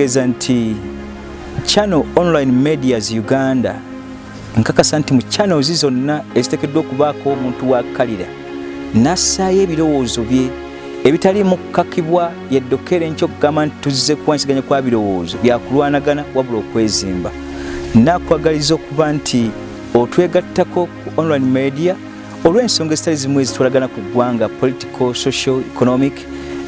kitegeeza nti channel online medias uganda nkakasa nti mu channels zonna eziteekeddwa okubaako omuntu wakalira nassaayo ebirowoozo bye ebitaliimu kukakibwa yeddokere enkyo okugamba nti tuzze kuwansiganya kwa birowoozo byakulwanagana wabula okwezimba. Nakwagaliza okuba nti otwegattako ku online media olw'ensonga ezitali zimu ezitwalagana ku ggwanga political social economic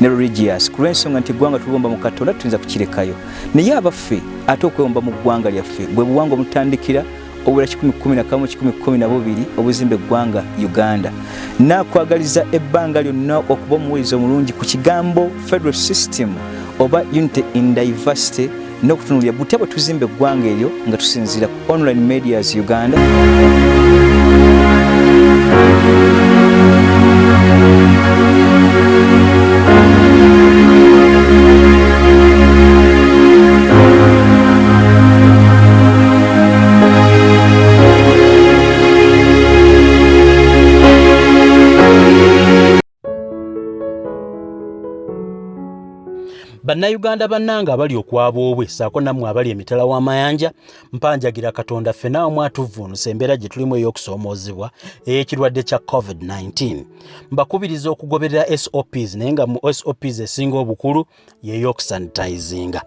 ne religious. Ku lw'ensonga nti eggwanga tuliwomba mu katonda tuyinza kukirekayo. Naye abaffe ate okwewomba mu ggwanga lyaffe bwe buwanga omutandikira obula 111 obuzimba eggwanga uganda. Nakwagaliza ebbanga lyonna okuba omuwuliza omulungi ku kigambo federal system oba unity in diversity n'okutunulira butya bwe tuzimba eggwanga eryo nga tusinziira ku online medias uganda bannayuganda bannanga abali okwaba obwe saako nammwe abali emitala w'amayanja mpanjagira katonda ffenna wamu atuvvuunusa embeera gye tulimu ey'okusoomoozebwa ey'ekirwadde kya covid-19 mbakubiriza okugoberera sops naye nga mu sops esinga obukulu y'ey'okusanitizinga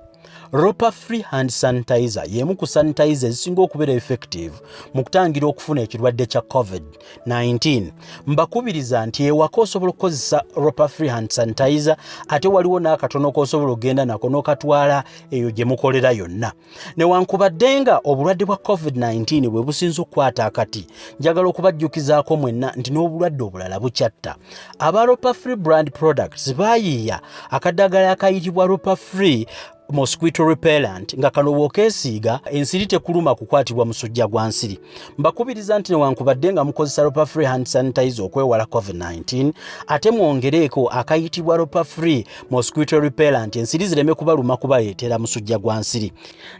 ropa free hand sanitizer y'emu ku sanitizer ezisinga okubeera effective mu kutangira okufuna ekirwadde kya covid-19 mbakubiriza nti ewaka osobola okukozesa ropa free hand sanitizer ate waliwo n'akatono k'osobola okgenda nako n'okatwala eyo gye mukolera yonna. Newankubadde nga obulwadde bwa covid-19 bwe businza okukwata akati njagala okubajjukizaako mwenna nti n'obulwadde obulala bukyatta. Aba ropa free brand products baayiiya akaddagala akayitibwa ropa free mosquito repellent nga kano bw'okeesiiga ensiri tekuluma kukwatibwa musujja gwa nsiri. Mbakubiriza nti newankubadde nga mukozesa ropa free hand sanitizer okwewala covid-19 ate mwongereeko akayitibwa ropa free mosquito repellent ensiri zireme kubaluma kubaleetera musujja gwa nsiri.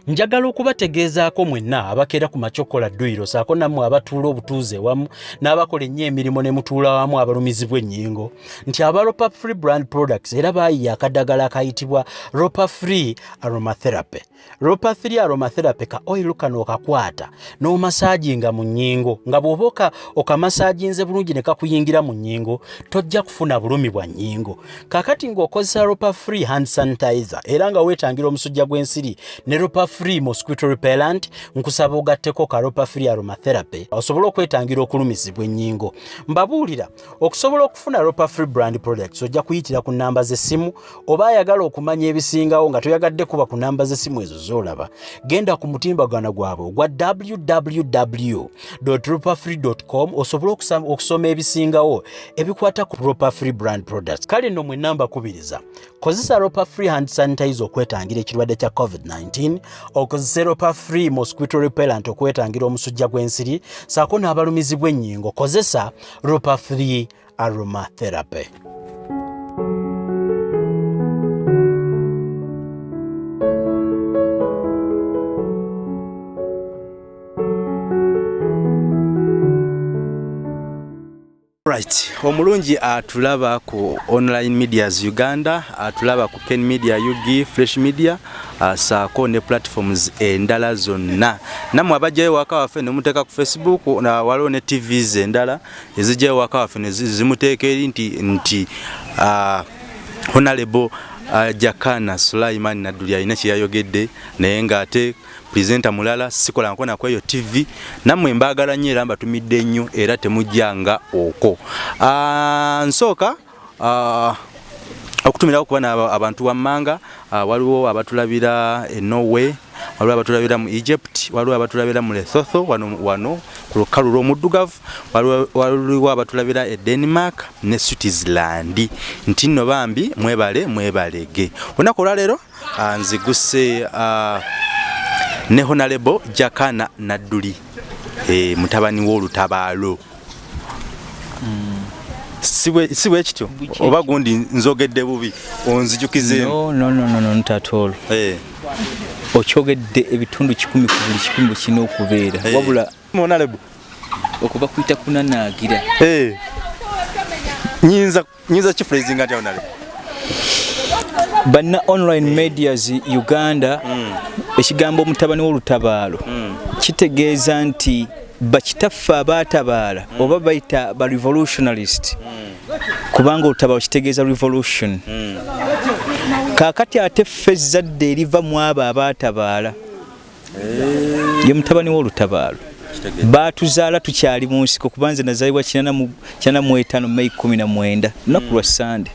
Njagala okubategeezaako mwenna abakeera ku macokola dduyiro saako nammwe abatuula obutuuze wamu n'abakola ennyo emirimu ne mutuula wamu abalumizibwa ennyingo. Nti aba ropa free brand products era baayiya akaddagala akayitibwa ropa free aromatherapy. Ropa 3 aromatherapy ka oil kano okakwata n'omasaaginga mu nnyingo nga bw'oba okamasaaginze bulungi ne kakuyingira mu nnyingo tojja kufuna bulumi bwa nnyingo kakati ng'okozesa ropa free hand sanitizer era nga weetangira omusujja gw'ensiri ne ropa free mosquito repellent nkusaba ogatteko ka ropa free aromatherapy osobole okwetangira okulumizibwa ennyingo. Mbabuulira okusobola okufuna ropa free brand products ojja kuyitira ku nnamba z'essimu oba ayagala okumanya ebisingawo nga toyagadde kuba ku nnamba z'essimu ezo z'olaba genda ku mutimbagano gwabwe ogwa www ropafree com osobole okusoma ebisingawo ebikwata ku ropafree brand products. Kale nno mwe namba kubiriza kozesa ropafree hand sanitizer okwetangira ekirwadde kya covid-19 okozesa ropafree mosquito repellent okwetangira omusujja gw'ensiri saako n'abalumizibwa ennyingo kozesa ropafree aromatherapy right omulungi atulaba ku online medias uganda atulaba ku ken media ug fresh media saako ne platforms endala zonna. Nammwe abajjayo waka waffe nemuteeka ku facebook waliwo ne tvs endala ezijjayo waka waffe nezimuteeka eri nti nti uh, honorable uh, jakana sulaiman nadduli alina kyeyayogedde naye ngaate purezenta mulala sikola nkona kweyo tv nammwe mbaagala nnyo era mbatumidde nnyo era temujjanga okwo. Nsooka okutumirawo kuba abantu wammanga waliwo abatulabira e norway waliwo abatulabira mu egypt waliwo abatulabira mu lesotho wano, wano lukalu lw'omuddugavu waliwo abatulabira e denmark ne switzerland. Nti nno bambi mwebale mwebalege. Olunaku olwaleero nziguse ne honalebo jakana nadduli e, mutabani w'olutabaalo. Si bwe kityo? Oba gundi nzogedde bubi onzijukizeemu no, no, no, no, not at all. Hey. Okyogedde ebitundu kikumi ku buli kikumi bwe kirina okubeera wabula honalebo okuba kuyita kunanaagira nyinza kifurazinga nti honalebo banna online medias uganda ekigambo omutabani w'olutabaalo kitegeeza nti bakitaffe abaatabaala oba bayita ba revolutionalist kubanga olutabaalo kitegeeza revolution kaakati ate ffe ezzadde eriva mu abo abaatabaala ye mutabani w'olutabaalo baatuzaala tukyali mu nsiko kuba nze nazaalibwa 45 mei 19 lunaku lwa sande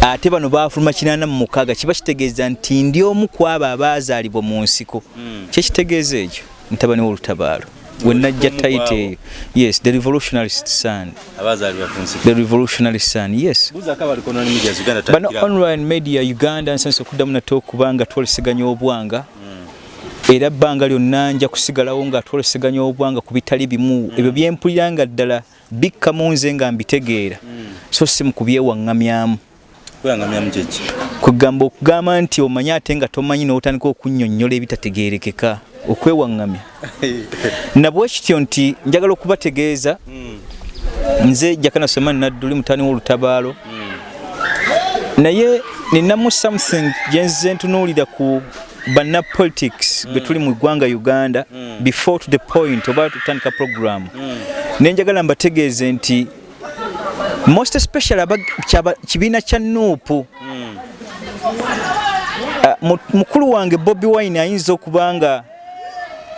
ate bano bafuluma 86 kiba kitegeeza nti ndi omu ku abo abaazaalibwa mu nsiko. Kyekitegeeza ekyo? Mutabani w'olutabaalo wenajja taite eyo yes the revolutionalist son. The revolutionary son yes. Bano online media uganda nsanisa okuddamu nate okuba nga twoleseganya obwanga. Era ebbanga lyonna nja kusigalawo nga twoleseganya obwanga ku bitali bimu. Ebyo byempulira nga ddala bikka mu nze nga mbitegeera. So si mu kubyewaŋŋamyamu. Kugamba okugamba nti omanyi ate nga tomanyi n'otandika okunnyonnyola ebitategeerekeka okwewaŋŋamya. Nabwe kityo nti njagala okubategeeza nze jakana somani nadduli mutani w'olutabaalo. Naye ninamu something gyenzize ntunuulira ku banna politics bwe tuli mu ggwanga uganda before to the point oba tutandika program nenjagala mbategeeze nti most especially kibiina kya nuupu. Mukulu wange bobi wine ayinza okuba nga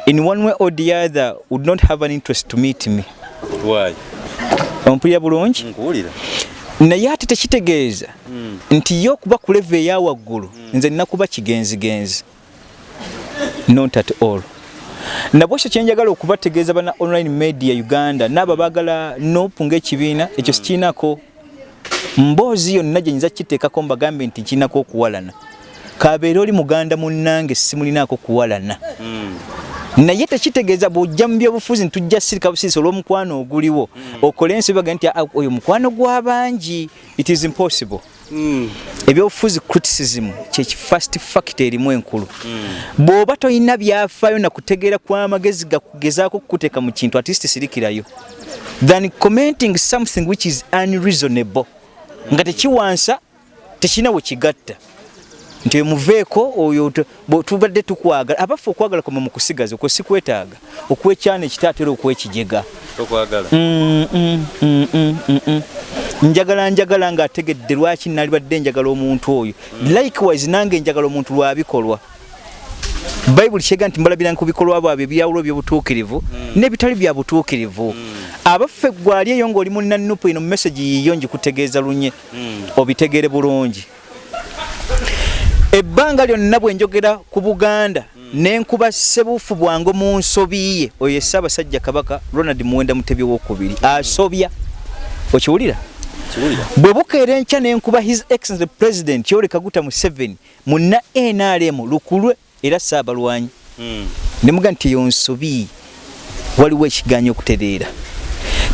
in one way or the other would not have an interest to meet me. Ompulira bulungi? Naye ate tekitegeeza. Nti ye okuba ku leve eya waggulu nze nina kuba kigenzigenzi. Not at all. Nabwekyo kyenjagala okubategeeza bana online media uganda naabo baagala nopu ngaekibiina ekyo sikiinako. Mboozi yonna gyenyinza kiteekako mbagambe nti nkiinako okuwalana. Kabeere oli muganda munnange simulinaako kuwalana naye tekitegeeza bw'ojja mu byobufuzi ntujja sirika busiisi olw'omukwano oguliwo okole ensi baga nti oyo mukwano gw'abangi it is impossible. Ebyobufuzi criticism kyekifast fact erimu enkulu. Bw'oba tolina byafaayo nakutegeera kw'amagezi gakugezaako kukuteeka mu kintu atist sirikirayo. Than commenting something which is unreasonable. Nga tekiwansa tekirina we kigatta nti muveeko oyo tubadde tukwagala abaffe okwagala kwama mu kusigaza okwo si kwetaaga okwekyana ekitaatera okwekijega njagala njagala ng'ategedde lwaki nalibadde njagala omuntu oyo. Likewise nange njagala omuntu lwabikolwa bayibuli kyega nti mbalabira ku bikolwa bwabwe ebyawulo by'obutuukirivu n'ebitali bya butuukirivu. Abaffe gwali eyo ng'oli mu nanupu ino mu message yiyo njikutegeeza lunye. Obitegeere bulungi ebbanga lyonna bwe njogera ku buganda nenkuba sebuufu bwange mu nsobi ye oyo essaabasajja kabaka ronald muwenda mutebi wokubiri. Asobya. Okiwulira? Bwe bukeera enkya nenkuba his excellent president yoweri kaguta museveni muna nrm lukulwe era saabalwanyi. Nemuga nti eyo nsobi waliwo ekiganyo okutereera.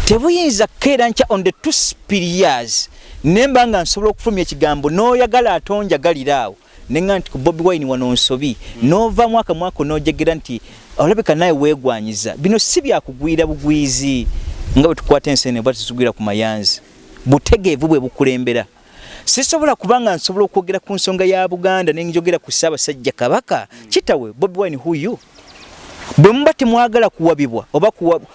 Tebuyinza kukeera nkya on the two spirias nemba nga nsobola okufulumya ekigambo n'oyagala atonjagalira awo nenga nti ku bobi wine wano nsobi. Nova mwaka mwaka nojegera nti olabika naye weegwanyiza. Bino si byakugwira bugwizi nga bwe tukwata ensene bwa tuzigwira ku mayanzi. Butegeevu bwe bukulembera. Sisobola kubanga nsobola okwogera ku nsonga ya buganda nenjogera ku ssaabasajja kabaka. Kitawe bobi wine huyu bwe muba temwagala kuwabibwa oba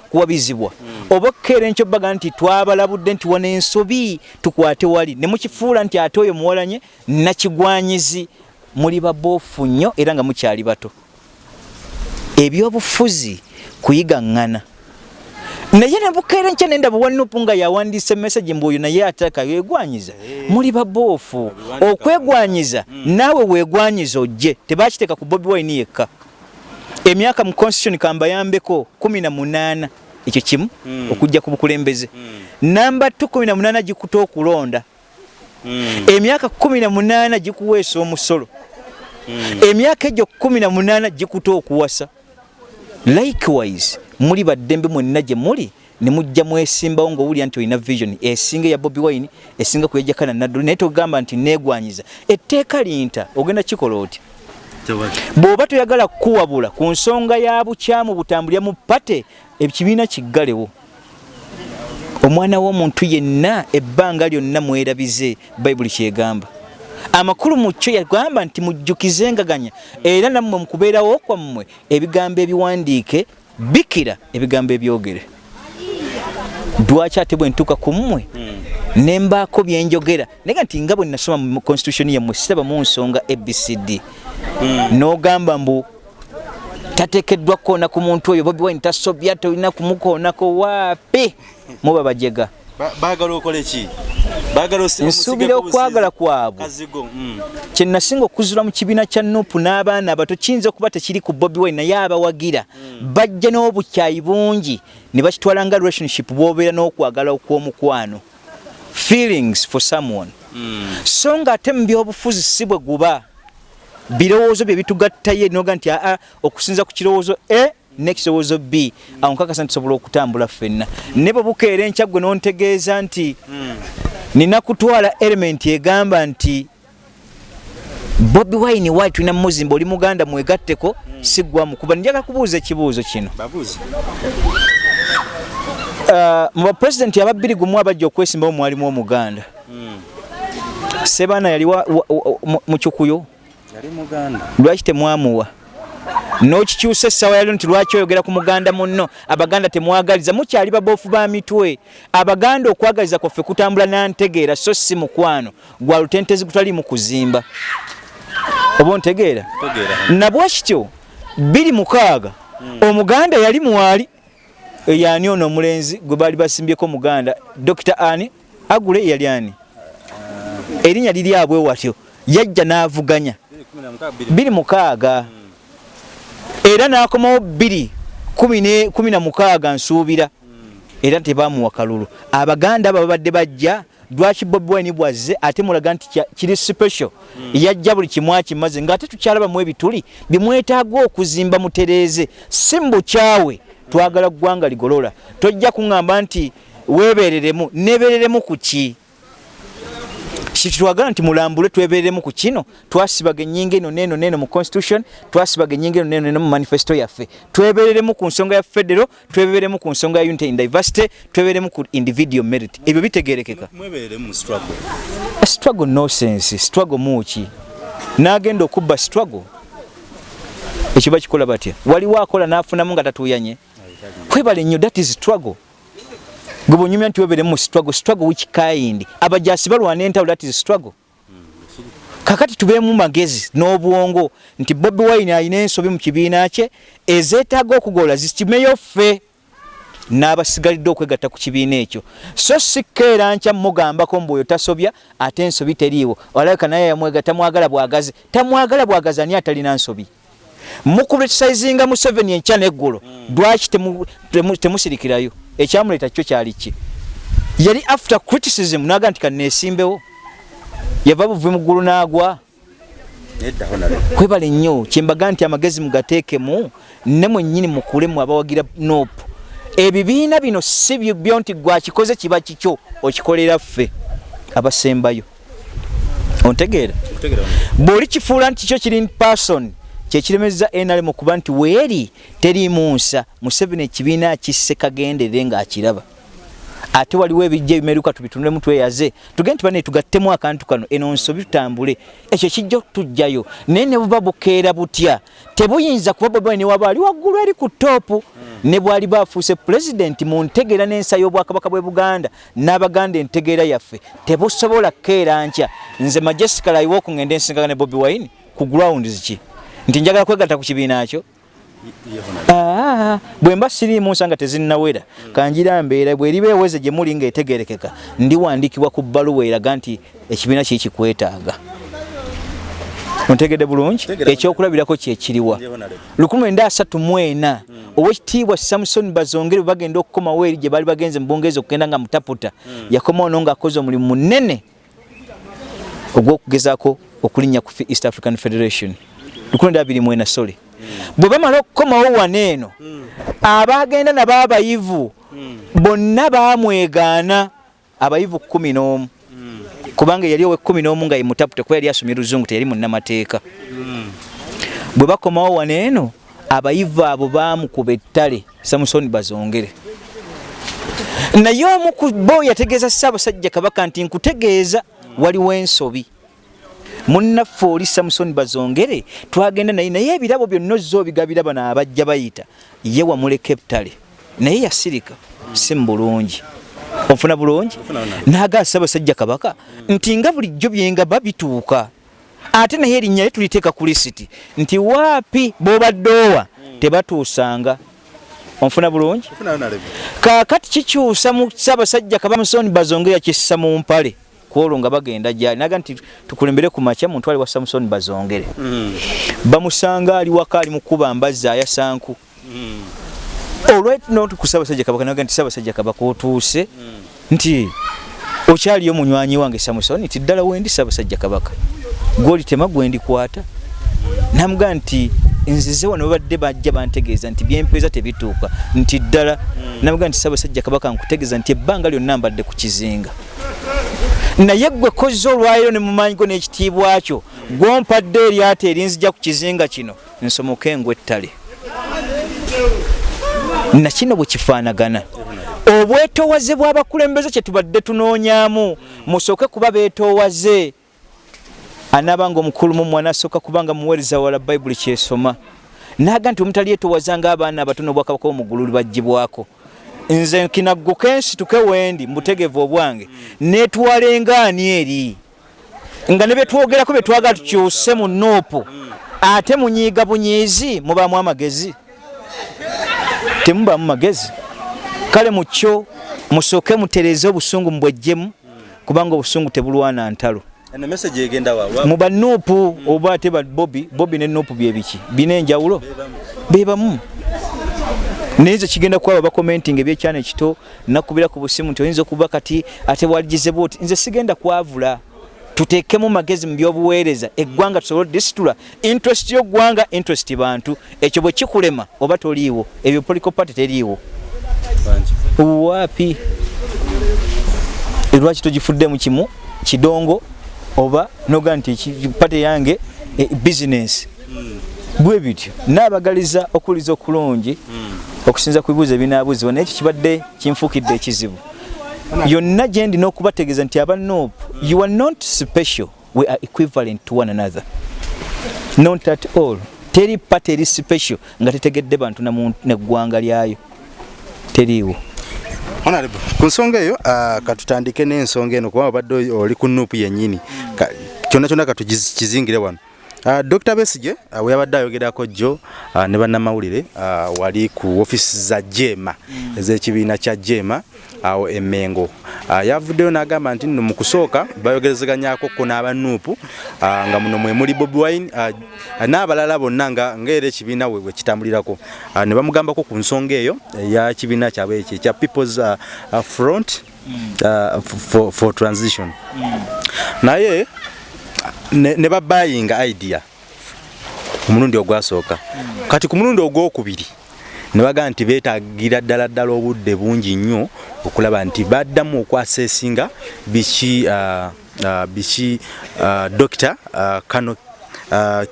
kuwabizibwa oba okukeera enkyo baga nti twabalabudde nti wana ensobi tukwate wali. Ne mukifuula nti ate oyo muwalanye nakigwanyizi muli baboofu nnyo era nga mukyali bato. Ebyobufuzi kuyigaŋŋana. Naye nebukeera nkya nendaba wanupu nga yawandiisa emesagi mbu oyo naye ataka yegwanyiza muli baboofu okwegwanyiza naawe weegwanyiza ojje. Tebakiteeka ku bobi wine yekka. Emyaka mu constitution kambayambeko 18 ekyo kimu? Mm. okujja ku bukulembeze. Mm. namba 18 gikuta okulonda. Emyaka 18 gikuweesa omusolo. Emyaka egyo 18 gikuta okuwasa. Likewise muli baddembe mwenna gye muli ne mujja mwesimbawo ng'owulira nti olina vision esinga ya bobi wine esinga kuyajakana nadduli naye togamba nti neegwanyiza. Etteeka linta ogenda kikola oti? Bw'oba toyagala kukuwabula ku nsonga ya bukyamu butambulira mu pate ekibiina kiggalewo. Omwana w'omuntu yenna ebbanga lyonna mwerabize bayibuli kyegamba amakulu mu kyo yagamba nti mujjukizengaganya era nammwe mukubeerawo kwammwe ebigambo ebiwandiike bikira ebigambo ebyogere. Lwaki ate bwe ntuuka ku mmwe? Nembaako byenjogera naye nti nga bwe nasoma mu constitution yammwe siraba mu nsonga abcd n'ogamba mbu tateekeddwa kukoona ku muntu oyo bobi wine tasobya tolina kumukoonako waapi muba bajega baagala okole ki? Nsuubira okwagala kwabwe. kye nasinga okuzula mu kibiina kya nupu n'abaana abato kiyinza okuba tekiri ku bobi wine naye abawagira. Bajja n'obukyayi bungi ne bakitwala nga relationship bw'obeera n'okwagala okw'omukwano. Feelings for someone. So nga ate mu byobufuzi si bwe guba birowoozo bye bitugattaye noga nti aa okusinza ku kirowoozo e nekirowoozo b. Awo nkakasa nti tusobola okutambula ffenna. Ne bwe bukeera enkya gwe n'ontegeeza nti nina kutwala element egamba nti bobi wine wayi tulina muzimba oli muganda mwegatteko siggwamu kuba njagala kubuuza ekibuuzo kino. Uh, mu bapulezidenti ababbiri gumu abajja okwesimbawo mwalimu omuganda. Sebaana yali mu kikuyo lwaki temwamuwa n'okikyusa essaawa yalio nti lwaki oyogera ku muganda munno? Abaganda temwagaliza mukyali baboofu ba mitwe. Abaganda okwagaliza kwaffe kutambula nantegeera so si mukwano. Gwa lutentezi gutali mu kuzimba. Oba ontegeera? Nabwekityo biri mukaaga omuganda yali mwali yani ono omulenzi gwe baali basimbyeko muganda dr ani? Agule yali ani? Erinnya liri abwe watyo. Yajja n'avuganya. Biri mukaaga era n'akomawo bbiri kumi na mukaaga nsuubira. Era tebamuwa kalulu. Abaganda abo babadde bajja lwaki bobi wine bwazze ate mulaga nti kiri special? Yajja buli kimu akimaze ng'ate tukyalabamu ebituli bimwetaaga okuzimba mutereeze. Si mbukyawe twagala ggwanga ligolola. Tojja kuŋŋamba nti weebereremu. Neebereremu ku ki kitwagala nti mulambule twebereremu ku kino twasibaga ennyinga eno neno neno mu constitution twasibaga ennyinga eno neno mu manifesto yaffe. Twebereremu ku nsonga ya federo twebereremu ku nsonga ya unity in diversity twebereremu ku individual merit. Ebyo bitegerekeka struggle. Nosense struggle muki n'agenda okubba struggle. Ekyo bakikola batya? Waliwo akola n'afunamu nga tatuuyanye kwebale nnyo that is struggle gwe bwonyumya nti weberemu mu struggle struggle which kind? Abajasi balwana entawulo that is struggle. Kakati tubeemu magezi n'obwongo nti bobi wine alina ensobi mu kibiina kye ezeetaaga okugola zikimeyo ffe n'abasigalidde okwegatta ku kibiina ekyo. So sikkeera nkya mugambako mbu oyo tasobya ate ensobi teriiwo. Olabika naye yamwega tamwagala bwagazi tamwagala bwagazi ani atalina nsobi? Mukulitisizinga museveni enkya neggulo lwaki temusirikirayo ekyamuleeta kyo kyali ki? Yali after criticism naga nti kaneesimbewo yava buvi muggulu n'agwa. Kwebale nnyo kyembaga nti amagezi mugateekemu ne mwennyini mukulemu abawagira nopu. Ebibiina bino si byo nti gwakikoze kiba kikyo okikolera ffe abasembayo. Ontegeera bw'oli kifuula nti kyo kiri person kyekiremeza nrm okuba nti weeri teriimu nsa museveni ekibiina kisse kagendere ng'akiraba. Ate waliwo ebijja ebimeruka tubitunulemu tweyaze tugende nti bane tugattemu akantu kano eno nsobi tutambule. Ekyo kijja tujjayo. Naye ne buba bukeera butya. Tebuyinza kuba bobi ne waba ali waggulu eri ku toopu ne bwali bafuuse pulezidenti mu ntegeera n'ensa y'obwakabaka bw'e buganda n'abaganda entegeera yaffe. Tebusobola kukeera nkya. Nze majesika layiwa okungenda ensingaga ne bobi wine ku grounds ki nti njagala kwegatta ku kibiina kyo. Bwe mba siriimu nsanga tezinnawera. Kanjira mbeera bweriba eweze gye muli ng'etegerekeka ndiwandiikibwa ku bbaluwa eraga nti ekibiina kiri kikwetaaga. Ontegedde bulungi? Ekyokulabirako kyekiriwa 1934 owekitiibwa samusoni bazongere bwe bagenda okukomawo eri gye baali bagenze mu bungereza okugenda nga mutaputa yakomawo no ng'akoze omulimu munene ogw'okugezaako okulinnya ku east african federation 1924 sole bwe bamala okukomawo wano eno abagenda nabo abayivu bonna bamwegaana abayivu kumi n'omu. Kubanga yali owekumi n'omu nga yemutaputa kuba yali asomye luzungu teyali munnamateeka. Bwe bakomawo wano eno abayivu abo bamukuba ettale samusoni bazongere. Naye omu ku bo yategeeza ssaabasajja kabaka nti nkutegeeza waliwo ensobi munnaffe oli samusoni bazongere twagenda naye naye ebirabo byonna ozza obigabira bano abajja bayita ye wamuleka ebutale naye yasirika si mbulungi. Ofuna bulungi? Naga ssaabasajja kabaka nti nga bulijjo byengaba bituuka ate naye erinnya lye tuliteeka ku lisiti nti waapi b'obaddeowa tebatuusanga. Onfuna bulungi? Kaakati kikyusa mu ssaabasajja kabamusoni bazonge yakissa mu mpale kwolwo nga bagenda gyali. Naga nti tukulembere ku makya muntu ali wa samusoni bazongere. Bamusanga ali waka ali mukuba mbazza ayasanku olwetno ku ssaabasajja kabaka naga nti ssaabasajja kabaka otuuse nti okyaliyo munywanyi wange samusoni nti ddala wendi ssaabasajja kabaka. Gwoli tema gwendikwata namugaa nti nzize wano babadde bajja bantegeeza nti byempeeza tebituuka nti ddala namugaa nti ssaabasajja kabaka nkutegeeza nti ebbanga lyonna mbadde ku kizinga naye gwe kozza olwaliro ne mumanyi go n'ekitiibwa kyo gwompadde eryata erinzija ku kizinga kino nsomoke engw ettale. Nakino bwe kifaanagana. Obwetoowaze bw'abakulembeze kye tubadde tunoonyaamu. Musooke kuba beetoowaze. Anaabanga omukulu mu mwana asooka kubanga muweereza wala bayibuli kyesoma. Naaga nti omutali yetoowazanga abaana abatono obwakabaka omugulu baggyibwako nze nkinaguke ensituke wendi mbutegevu obwange. Netwala engaani eri? Nga ne betwogerako betwagala tukyuse mu nuupu ate munyiiga bunyiizi mubaamu amagezi. Temubaamu magezi. Kale mukyo musooke mutereze obusungu mubwejjemu kubanga obusungu tebulwana ntalo. Mu banuupu oba ate bobi bobi ne nuupu byebiki bina enjawulo? Bebamu naye nze kigenda kwaba bakomenting ebyekyana ekito nakubira ku busimu nti oyinza okuba kati ate waligizebwa oti nze sigenda kwavula. Tuteekemu magezi mu byobuweereza eggwanga tusobole disitula interest y'oggwanga interest bantu. Ekyo bwe kikulema oba toliiwo? Ebyo political party teriiwo. Waapi lwaki togifuddemu kimu? Kidongo? Oba noga nti pate yange e, business bwe bityo. Naabagaliza okuwuliza okulungi okusinza ku bibuuzo ebinaabuzibwa naye ekyo kibadde kinfuukidde ekizibu. Yonna gye ndina okubategeeza nti aba nop you are not special. We are equivalent to one another. Not at all. Teri pate eri special. Nga tetegedde bantu neggwanga lyayo. Teriiwo. Honorable ku nsonga eyo uh, katutandike n'ensonga eno kuba obadde oli ku nuupu yennyini. Kyonna kyonna katukizingire wano Dr. Besige uh, we yabadde ayogerako jjo uh, ne bannamawulire uh, wali ku ofisi za Jema mm. ez'ekibiina kya Jema awo uh, Emengo uh, yavuddeyo n'agamba nti nno mu kusooka bayogerezeganyako ko n'abanuupu uh, nga muno mwe muli Bobi Wine uh, n'abalala bonna nga ng'era ekibiina we kitambulirako uh, ne bamugambako ku nsonga eyo eya kibiina kyabwe ekyo ekya People's uh, uh, Front mm. uh, for, for Transition mm. naye ne, babayinga idea. Omulundi ogwasooka. Mm. kati ku mulundi ogwokubiri ne bagaa nti beetagira ddala ddala obudde bungi nnyo okulaba nti baddamu okwaseesinga biki uh, uh, biki uh, dokita kano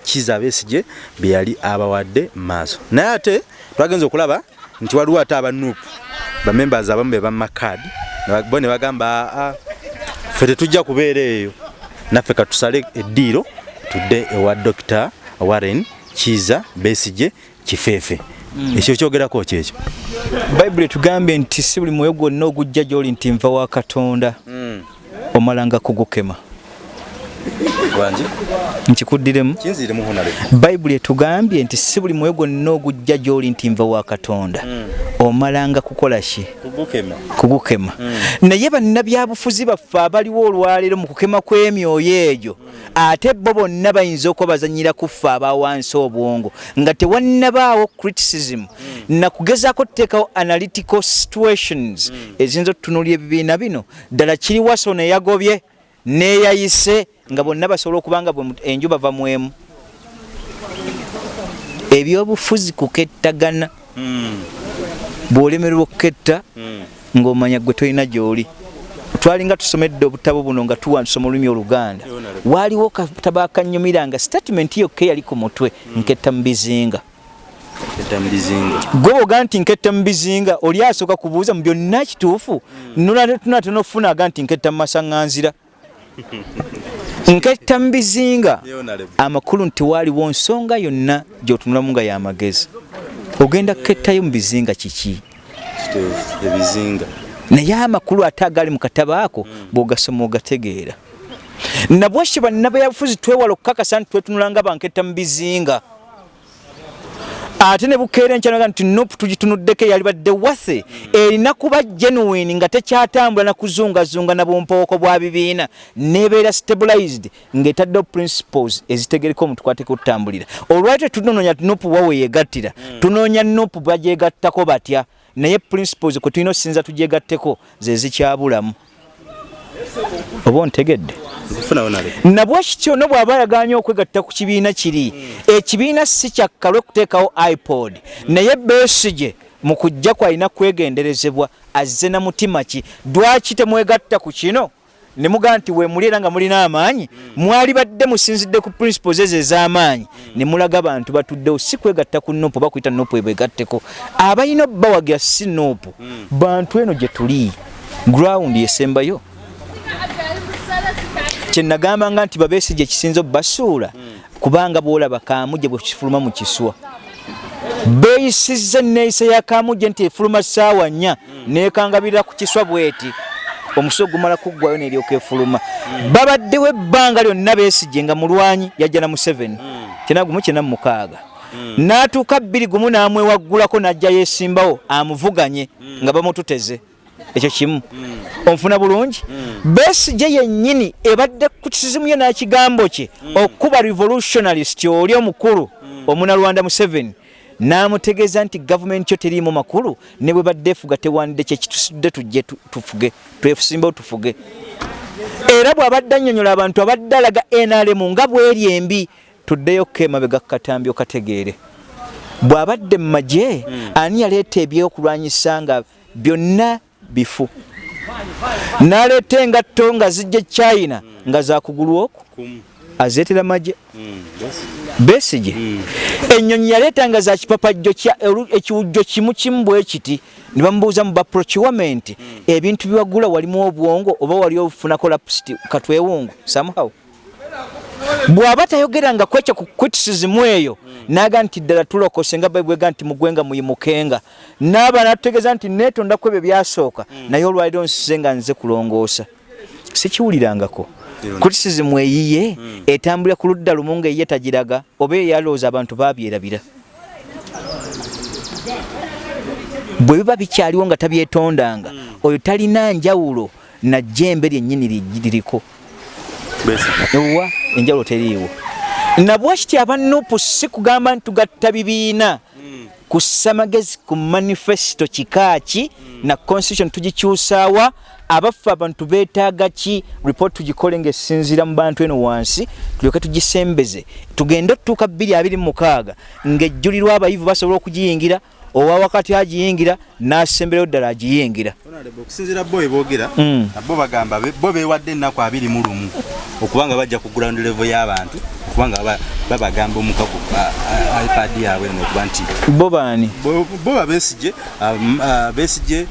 kiza besije bye yali abawadde maaso. Naye ate twagenza okulaba nti waliwo ate abanuupu bamembers abamu be bamakadi bo ne bagamba uh, ffe tetujja kubeera eyo naffe katusale eddiiro tudde ewa dr warren kiza besije kifeefe mm. ekyo kyogerako kyekyo bayibuli tugambye nti si buli mwoyo gwonna ogujja gyoli nti nva wa katonda mm. omalanga kugukema nkikuddiremu. Bayibuli etugambye nti si buli mwoyo gwonna ogujja gyoli nti nva wa katonda. Mm. omalanga kukola ki? Kugukema. Mm. naye bannabyabufuzi baffe abaliwo olwaleero mu kukema kw'emyoyo egyo mm. ate bo bonna bayinza okuba bazanyira kuffe abawansi obwongo nga tewannabaawo criticism. Nakugezaako tuteekawo analytical situations. Eziyinza otutunulya ebibiina bino. Ddala kiri waso neyagobye neeyayise nga bonna basobola okuba nga enju bava mwemu. Ebyobufuzi kukettagana. Mm. bw'olemererwa okuketta mm. ng'omanya gwe tolina gy'oli. Twalinga tusomedde obutabo buno nga tuwa tusoma olulimi oluganda. Waaliwo katabo akanyumira nga statement yokka eyali ku mutwe mm. nketta mu bizinga. Gwe boga nti nketta mu bizinga oli asooka kubuuza mu byonna kituufu nunatona ofuna aga nti nketta mu masaŋŋanzira nketta mu bizinga. Amakulu nti waaliwo nsonga yonna gyotunulamu nga yamagezi ogenda kukettayo mu bizinga kiki? Ebizinga. Naye amakulu ate agali mu katabo ako bw'ogasoma ogategeera. Nabwekyo bannabyabufuzi twewala okukakasa nti twetunula nga banketta mu bizinga ate ne bukeera enkyanaga nti nopu tugitunuddeko eyali badde wase erina kuba genuine nga tekyatambula nakuzungazunga na bumpooko bwa bibiina. Nebeera stabilized ng'etaddeho principles ezitegereka omuntu kwateka okutambulira olwali tetunoonya nopu waweyegattira tunoonya nopu bagyegattako batya? Naye principles kwe tulina okusinza tugyegatteko ze zikyabulamu oba ontegedde? Nabwekityo no bw'aba yaganye okwegatta ku kibiina kiri. Ekibiina si kyakka lwekuteekawo ipod. Naye besige mu kujja kwalina kwegenderezebwa azze na mutima ki? Dwaki temwegatta ku kino? Ne mugaa nti wemuli era nga mulina amaanyi mwali badde musinzidde ku principles ezo ez'amaanyi ne mulaga bantu batuddewo si kwegatta ku nopu oba kuyita nopu ebegatteko abalina obbawagira si nopu bantu eno gye tuli. Ground esembayo kyenagambanga nti babeesige ekisinza obbasuula kubanga bwolaba kamuje bwe kifuluma mu kiswa. Beeyisizza enneeyisa ya kamuje nti efuluma ssaawa nnya neekangabirira ku kiswa bweti. Omuso gumala kuggwayo neryoka efuluma. Babaddewo ebbanga lyonna beesige nga mulwanyi yajja na mu 7 kyena gumu kyena mu mukaaga. N'atuuka bbiri gumu n'amwewaggulako n'ajja yeesimbawo amuvuganye nga bamututeze ekyo kimu. Onfuna bulungi? Besige yennyini ebadde ku kisizimu ye n'ekigambo kye okuba revolutionalist oli omukulu omunalwanda mu 7 n'amutegeeza nti gavumenti yo teriimu makulu ne bwe badde efuga tewandde kyekitusudde tujje tufuge twesimbawo tufuge era bw'abadde annyonnyola abantu abadde alaga nrm nga bweri embi tuddeyo kemabega kukatambi okategeere bw'abadde mu magye ani yaleeta ebyokulwanyisa nga byonna bifu. Naleeta engatto nga zijja china nga zakugulu oku. Azeetera magye. Besige ennyonyi yaleetanga za kipapajjo ekiwujjo kimu kimu bwe kiti ne bamubuuza mu baprocurement ebintu biwagula walimu obwongo oba wali ofunako lapsiti katwewungu somehow bw'aba tayogeranga kwekyo ku criticism eyo naga nti ddala tulokose nga baibwega nti mugwenga muyimukenga naaba natutegeeza nti neetondaku ebyo byasooka naye olwaliro nsize nga nze kulongoosa. Sikiwulirangako criticism eyiye etambulira ku ludda lumu nga eyiye tagiraga oba eyalowooza abantu babyerabira. Bwe biba bikyaliwo nga tabyetondanga oyo talina njawulo najjembe lyennyini liriko wa enjawulo teriiwo. Nabwekiti abanupu si kugamba nti tugatta bibiina? Kussa magezi ku manifesito kikaaki na constitution tugikyusaawa abaffe abantu beetaaga ki? Report tugikole ngaesinziira mu bantu eno wansi tulyoke tugisembeze. Tugende otutuuka 226 ng'ejjulirwa abayivu basobola okugiyingira owa wakati agiyingira n'asemberayo ddala agiyingira. Okusinziira bo eboogera bo bagamba bo beewadde ennaku abiri mu lumu okubanga bajja ku ground level y'abantu kubanga babagamba omukago ipad yaabwe nokuba nti bo baani? Bo babesije besije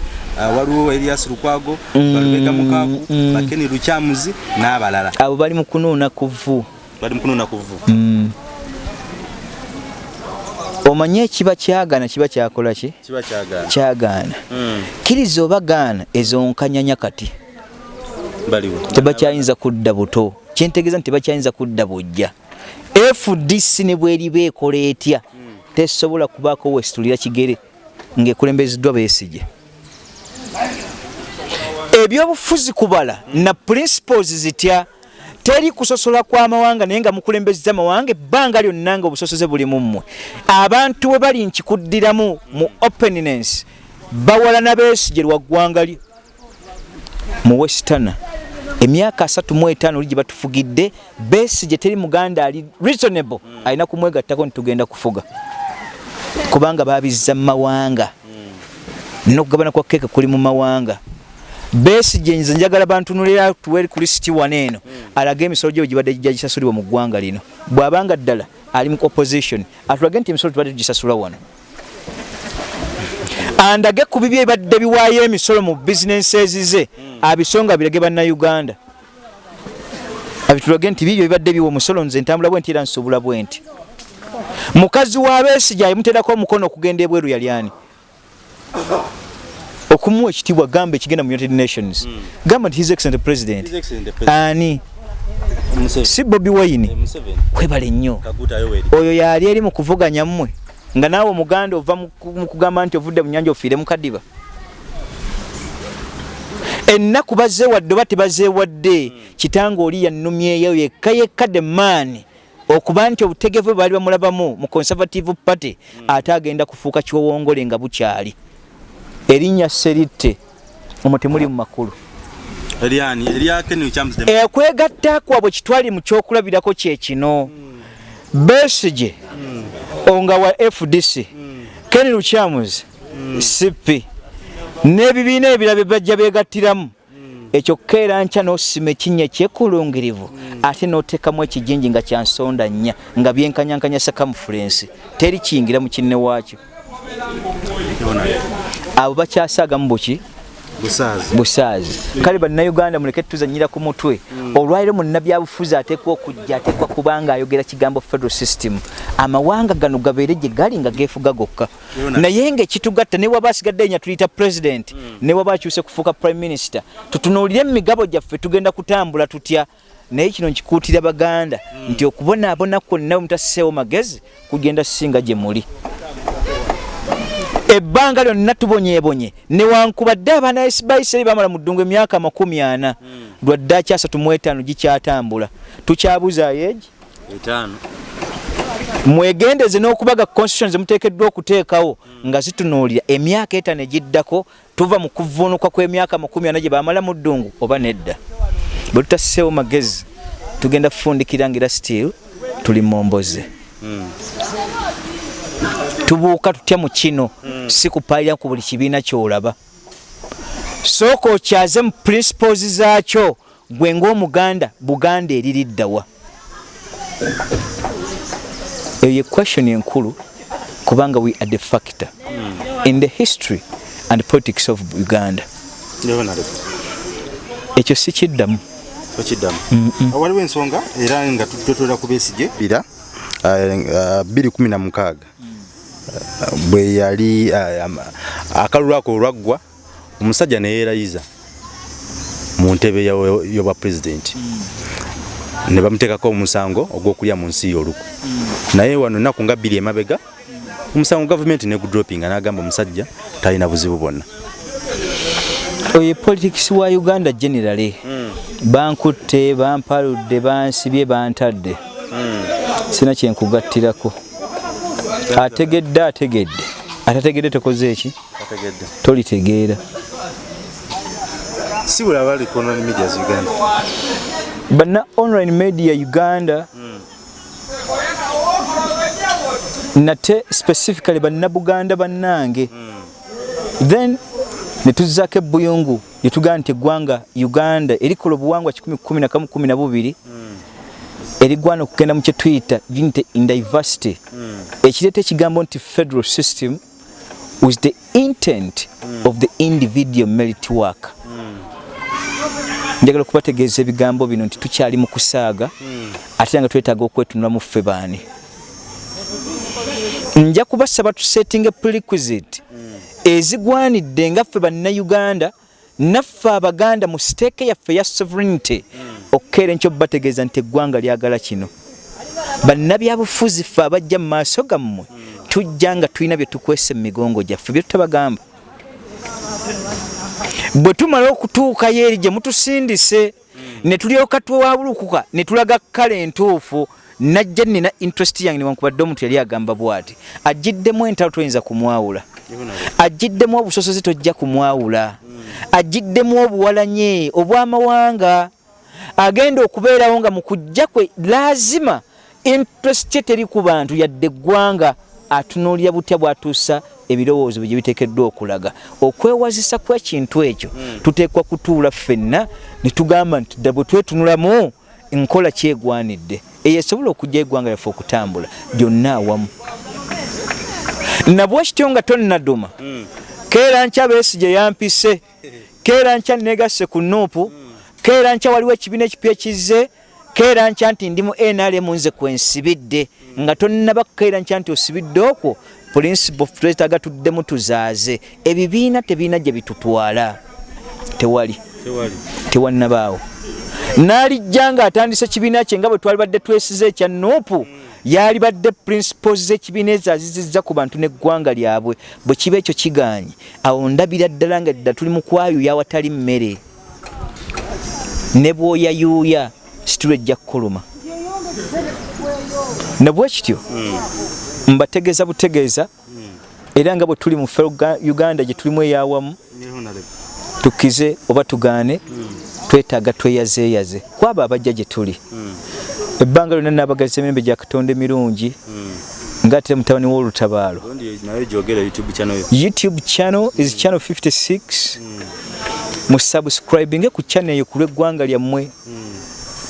waliwo erias lukwago balubega mukago bakeni lukyamuzi n'abalala. Abo bali mu kunuuna kuvu bali mu kunuuna kuvu omanye ekiba kyagaana kiba kyakola ki? Kyagaana kkiriza oba gaana ezonkanyanya kati tebakyayinza kudda buto. Kyentegeeza nti tebakyayinza kudda bujja fdc ne bweriba ekola etya? Tesobola kubaako wesitulira kigere ng'ekulembezeddwa beesige ebyobufuzi kubala na principles zitya teri kusosola kw'amawanga naye nga mukulembezza amawanga ebbanga lyonna nga obusosoze buli mu mmwe. Abantu bwe bali nkikuddiramu mu openness bawala na beesige lwa ggwanga lyo. Mu westana emyaka asatu mu etaano oli gye batufugidde beesige teri muganda ali reasonable alina kumwegattako ntitugenda kufuga. Kubanga babizza mu mawanga. Nokugabana kwa keeka kuli mu mawanga besige nze njagala bantunulira tuweri ku lisiti wano eno. Alaga emisolo gyo gibadde gijja gisasulibwa mu ggwanga lino. Bw'abanga ddala ali mu opposition atulage nti emisolo tubadde tugisasula wano. Andage ku bibi ebadde biwaayo emisolo mu bizinensi ezize abisonga birage bannayuganda. Abitulage nti bibyo bibadde biwa omusolo nze ntambula bwe nti era nsobula bwe nti. Mukazi wa besigya yemuteerako omukono okugenda ebweru yali ani okumuwa ekitiibwa gamba ekigenda mu united nations. Gamba nti his excellent president. Ani? Si bobi wayini kwebale nnyo. Oyo yali eri mu kuvuganya mmwe nga naawe omuganda ova mu ku- mu kugamba nti ovudde mu nyanja ofiire mu kadiba. Ennaku bazeewadde oba tebazeewadde kitange oli yannumyeyo yekka yekka the man okuba nti obutegevu bwe baali bamulabamu mu conservative party ate agenda kufuuka kiwowongole nga bukyali erinnya seritte omwo temuli mu makulu. Ekwegatta kwabwe kitwali mu kyokulabirako kyekino besige onga wa fdc ken luchamus cp n'ebibiina ebirala bye bajja beegattiramu. Ekyo keera nkya n'osima ekinnya ekyekulungirivu ate n'oteekamu ekijinji nga kyansonda nnya nga byenkanyankanya sakamufulensi teri kiyingira mu kinne waakyo abo bakyasaagamu buki? Busaazi. Kale bannayuganda muleke tuzanyira ku mutwe. Olwaliro munnabyabufuzi ateekwa okujja ateekwa kuba nga ayogera kigambo federal system amawanga gano gabeere gye gali nga geefuga gokka. Naye ngaekitugatta ne waba asigadde enya tuyita president ne waba akyuse kufuuka prime minister tutunuulire emigabo gyaffe tugenda kutambula tutya? Naye kino nkikuutira baganda nti okubonaabona kwonna bwe mutassiseewo magezi kugenda singa gye muli ebbanga lyonna tubonyebonye. Newankubadde abaana baisirairi bamala mu ddungu emyaka makumi ana. Lwadde akyasatu mu etaano gikyatambula. Tukyabuzaayo egi mwegendeze n'okubaga constitution zemuteekeddwa okuteekawo nga zitunuulira. Emyaka etaano egiddako tuva mu kuvuunuka kw'emyaka makumi ana gye bamala mu ddungu oba nedda? Bwe tutassiseewo magezi tugenda kufundikira ngira still tuli momboze tubuuka tutya mu kino? Si kupaalira ku buli kibiina kyolaba. Sooka okyaze mu principles zaakyo gwe ng'omuganda buganda eririddawa eyo ye question enkulu kubanga we are the factor in the history and politics of uganda. Ekyo si kiddamu. Okiddamu waliwo ensonga era nga tutotera ku besigye bira bbiri kumi na mukaaga bwe yali am- akalulu ako olwaggwa omusajja neyeerayiza mu ntebe yo- y'obwa pulezidenti ne bamuteekako omusango ogw'okulya mu nsi y'oluku. Naye wano ennaku nga bbiri emabega omusango gavumenti negudropinga n'agamba omusajja talina buzibu bwonna. Oyo politics wa uganda generally. Bankutte bampaludde bansibye bantadde. Sina kyenkugattirako ategedde ategedde. Atategedde tokoze eki tolitegeera. Si buli abali ku online medias uganda. Banna online media uganda nate specifically bannabuganda bannange. Then netuzzaako ebbuyungu netugamba nti eggwanga uganda erikola obuwangwa 112 erigwana okugenda mu kyetuyita unity in diversity. Ekireeta ekigambo nti federal system with the intent of the individual merit work njagala okubategeeza ebigambo bino nti tukyali mu kusaaga ate nga twetaaga okwetunula mu ffe baani. Nja kubasaba tusetting prerequisite ezigwanidde nga ffe bannayuganda naffe abaganda mu siteeke yaffe ya sovereignty okukeera enkyo bategeeza nti eggwanga lyagala kino. Bannabyabufuzi ffe abajja mu maaso gammwe tujja nga tulina bye tukwesa emigongo gyaffe bye tutabagamba. Bwe tumala okutuukayo eri gye mutusindise ne tulyoka twewabulukuka ne tulaga kkala entuufu najja nina interest yange newankubadde omuntu yali agamba bw'ati agiddemu entalo toyinza kumwawula. Agiddemu obusosozi tojja kumwawula. Agiddemu obuwalanye obw'amawanga agenda okubeerawo nga mu kujja kwe laazima interest ye teri ku bantu yadde eggwanga atunuulira butya bw'atuusa ebirowoozo bye gye biteekeddwa okulaga. Okwewazisa kw'ekintu ekyo tuteekwa kutuula ffenna ne tugamba nti dda bwe twetunulamu nkola kyegwanidde. Eyo esobola okujja eggwanga lyaffe okutambula gyonna awamu. Nabwe kityo nga tonnaduma keera nkya beesigye yampise keera nkya negasse ku nuupu keera nkya waliwo ekibiina ekipya ekizze keera nkya nti ndi mu nrm nze kwensibidde nga tonnaba kukeera nkya nti osibidde okwo principal twetaaga tuddemu tuzaaze. Ebibiina tebiina gye bitutwala. Tewali. Tewannabaawo. N'alijja nga atandise kibiina kye nga bwe twali badde twesize ekya nuupu yali badde principles z'ekibiina ezo azizizza ku bantu n'eggwanga lyabwe. Bwe kiba ekyo kiganye awo ndabira ddala nga dda tuli mu kwayuya awatali mmere ne bw'oyayuuya situlo ejja kukuluma. Ne bwe kityo mbategeeza butegeeza era nga bwe tuli mu ffe uganda gye tulimu eyawamu tukize oba tugaane twetaaga tweyazeeyaze. Kwabo abajja gye tuli. Ebbanga lyonna nabagaliza emirembe gya katonda emirungi ngaatire mutabani w'olutabaalo. Youtube channel. Is channel 56 musubscribinge ku channel eyo ku lw'eggwanga lyammwe.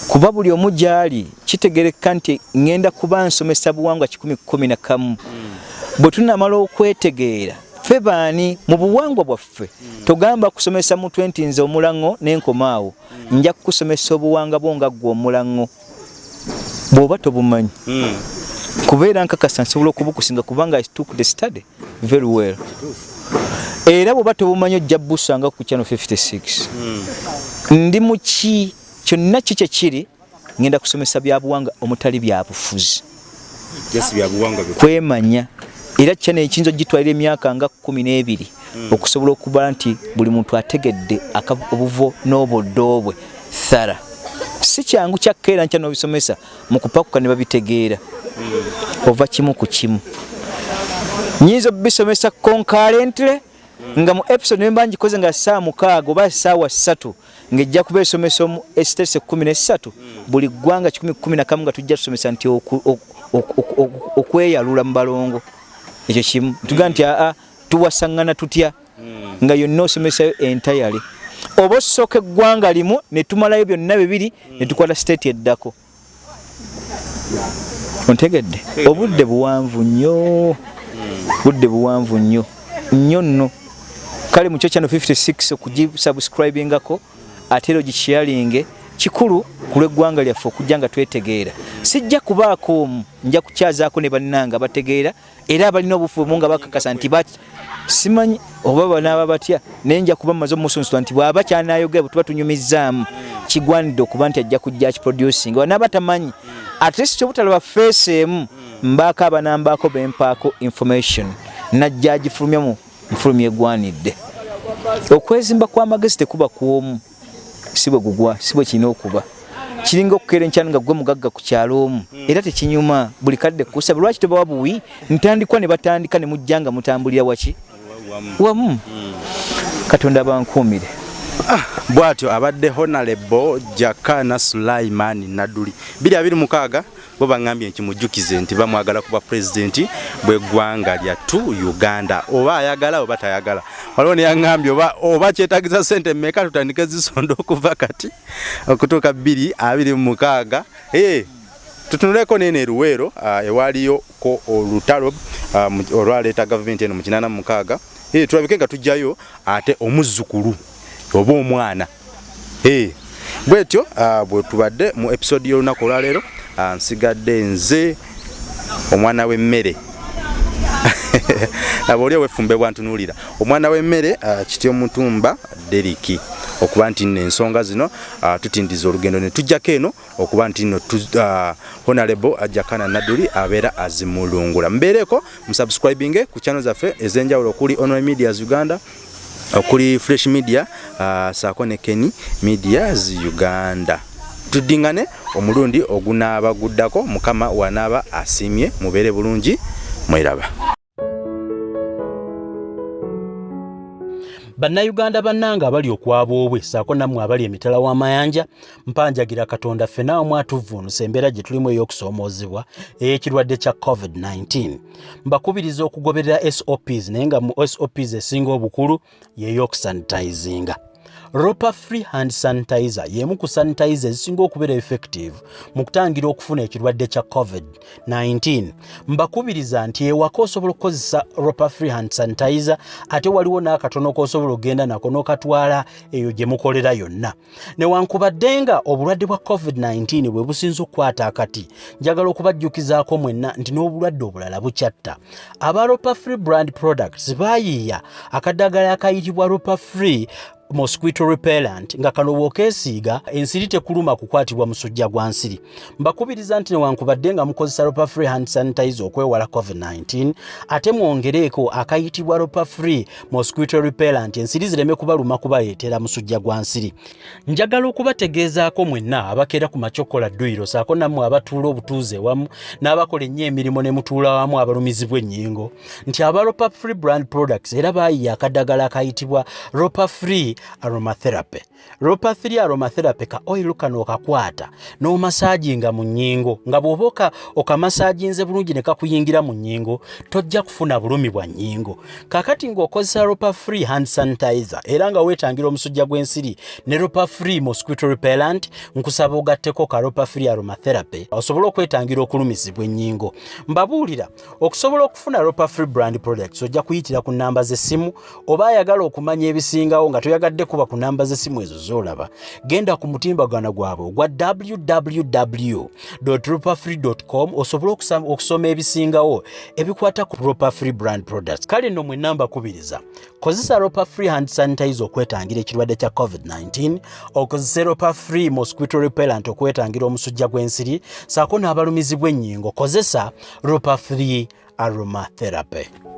Kuba buli omu gyali kitegereka nti ŋŋenda kuba nsomesa buwangwa 111 bwe tunamala okwetegeera ffe baani mu buwangwa bwaffe togamba kusomesa mutwe nti nze omulaŋŋo n'enkomaawo. Nja kukusomesa obuwanga bwo nga ggwe omulaŋŋo bw'oba tobumanyi. Kubeera nkakasa nsobola okubukusinga kubanga i took the study very well era bw'oba tobumanyi ojja busanga ku channel 56 ndi muki kyonna ki kyekiri ngenda kusomesa byabuwanga omutali byabufuzi kwemanya era kyana ekiyinza ogitwalira emyaka nga kumi n'ebiri okusobola okuba nti buli muntu ategedde obuvo n'obuddo bwe thara si kyangu kyakkeera nkya n'obisomesa mu kupakuka ne babitegeera. Ova kimu ku kimu nyinza obisomesa concurrently nga mu episode nemba ngikoze nga saa mukaaga oba saawa ssatu ng'ejja kuba esomesa omu esitese kumi nesatu buli ggwanga kikumi kumi nakamu nga tujja tusomesa nti okweyalula mu balongo. Ekyo kimu. Tugaa nti aa tuwasaŋŋana tutya? Nga yonna osomesayo entayale oba osooka eggwanga limu ne tumalayo byonna bibiri ne tukwata siteeti eddako. Ontegedde? Obudde buwanvu nnyo budde buwanvu nnyo nnyo nno. Kale mukyo kyano 56 okugisubscribingako ate era ogikyalinge kikulu ku lw'eggwanga lyaffe okujja nga twetegeera. Sijja kubaako omu nja kukyazaako ne bannanga bategeera era abalina obufumu nga bakakasa nti simanyi oba banaaba batya naye nja kuba mmaze omusunsula nti bw'aba kyanayogera bwe tuba tunyumizzaamu kigwanidde okuba nti ajja kujja kiproducing wanaaba tamanyi at least obutalaba feesi emu mbaako abanambaako bempaako information najja agifulumya mu nfulumya egwanidde. Okwezimba kw'amagezi tekuba kwomu si bwe gugwa si bwe kirina okuba. Kiringa okukeera enkyalo nga gwe mugagga ku kyalo omu era tekinyuma. Buli kadde kusaba lwaki tobawa buwi? Ntandikwa ne batandika ne mujja nga mutambulira waki? Wamu. Katonda abankuumire bw'atyo abadde honorable jakana sulaimani naduli. 226 bo baŋŋambye nkimujjukize nti bamwagala kuba pulezidenti bw'eggwanga lyattu uganda. Oba ayagala oba tayagala. Waliwo neyaŋŋambye oba, oba kyetagiza sente mmeka tutandike zisonda okuva kati? Okutuuka 226 hey, tutunuleko nene eruweero uh, ewaliyo ko olutalo uh, olwaleeta gavumenti eno mu 86 hey, tulabike nga tujjayo ate omuzzukulu oba omwana. Hey. bwetyo uh, bwe tubadde mu episode y'olunaku olwaleero uh, nsigadde nze omwana w'emmere. Aba oli owefumbe bwantunuulira. Omwana w'emmere uh, kityo mutumba deriki okuba nti nno ensonga zino tutindiza olugendo ne tujjako eno okuba nti nno honorable ajakana naduli abeera azimulungula. Mbeereko musubscribinge ku channel zaffe ez'enjawulo okuli online medias uganda okuli fresh media uh, saako ne keni medias uganda. Tuddingane omulundi ogunaaba guddako mukama wanaaba asiimye mubeere bulungi mweraba bannayuganda bannanga abali okwaboobwe saako nammwe abali emitala w'amayanja mpanjagira katonda ffe naawe mwatuvvuunusa embeera gye tulimu ey'okusoomoozebwa ey'ekirwadde kya covid-19 mbakubiriza okugoberera sops naye nga mu sops esinga obukulu y'ey'okusanitizinga ropa free hand sanitizer yemu ku sanitizer ezisinga okubeera effective mu kutangira okufuna ekirwadde kya covid-19 mbakubiriza nti ewaka osobola okukozesa ropa free hand sanitizer ate waliwo n'akatono k'osobola okgenda nako n'okatwala eyo gye mukolera yonna. Newankubadde nga obulwadde bwa covid-19 bwe businza okukwata akati njagala okubajjukizaako mwenna nti n'obulwadde obulala bukyatta. Aba ropa free brand products baayiiya akaddagala akayitibwa ropa free mosquito repellent nga kano bw'okeesiiga ensiri tekuluma kukwatibwa musujja gwa nsiri. Mbakubiriza nti newankubadde nga mukozesa ropa free hand sanitizer okwewala covid-19 ate mwongereeko akayitibwa ropa free mosquito repellent ensiri zireme kubaluma kubaleetera musujja gwa nsiri. Njagala okubategeezaako mwenna abakeera ku macokola dduyiro saako nammwe abatuula obutuuze wamu n'abakola ennyo emirimu ne mutuula wamu abalumizibwa ennyingo. Nti aba ropa free brand products era baayiya akaddagala akayitibwa ropa free aromatherapy. Ropa 3 aromatherapy ka oil kano okakwata n'omasaajinga mu nnyingo nga bw'oba okamasaajinze bulungi ne kakuyingira mu nnyingo tojja kufuna bulumi bwa nnyingo kakati ng'okozesa ropa free hand sanitizer era nga weetangira omusujja gw'ensiri ne ropa free mosquito repellent nkusaba ogatteko ka ropa free aromatherapy osobole okwetangira okulumizibwa ennyingo mbabuulira okusobola okufuna ropa free brand products ojja kuyitira ku nnamba z'essimu oba ayagala okumanya ebisingawo nga toyagadde kuba ku nnamba z'essimu ezo z'olaba genda ku mutimbagano gwabwe ogwa www ropafree com osobole okusoma ebisingawo ebikwata ku ropa free brand products. Kale nno mwe namba kubiriza kozesa ropa free hand sanitizer okwetangira ekirwadde kya covid-19 okozese ropa free mosquito repellent okwetangira omusujja gw'ensiri saako n'abalumizibwa ennyingo kozesa ropa free aromatherapy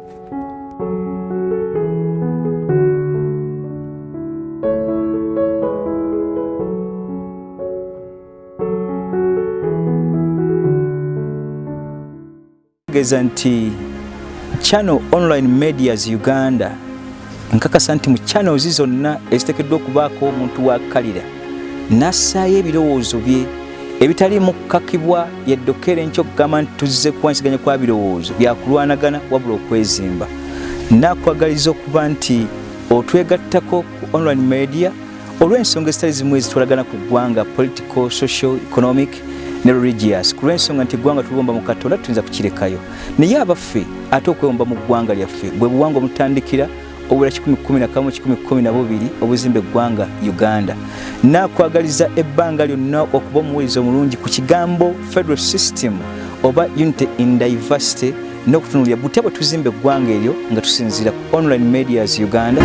tegeeza nti channel online medias uganda nkakasa nti mu channels zonna eziteekeddwa okubaako omuntu wakkalira nassaayo ebirowoozo bye ebitaliimu kukakibwa yeddokere nkyo okugamba nti tuzze kuwansiganya kwa birowoozo byakulwanagana wabula okwezimba. Nakwagaliza okuba nti otwegattako ku online media olw'ensonga ezitali zimu ezitwalagana ku ggwanga political social economic ne religious. Ku lw'ensonga nti eggwanga tuliwomba mu katonda tuyinza kukirekayo. Naye abaffe ate okwewomba mu ggwanga lyaffe bwe buwanga omutandikira obula 111 obuzimba eggwanga uganda. Nakwagaliza ebbanga lyonna okuba omuwuliriza omulungi ku kigambo federal system oba unity in diversity n'okutunulira butya bwe tuzimba eggwanga eryo nga tusinziira ku online medias uganda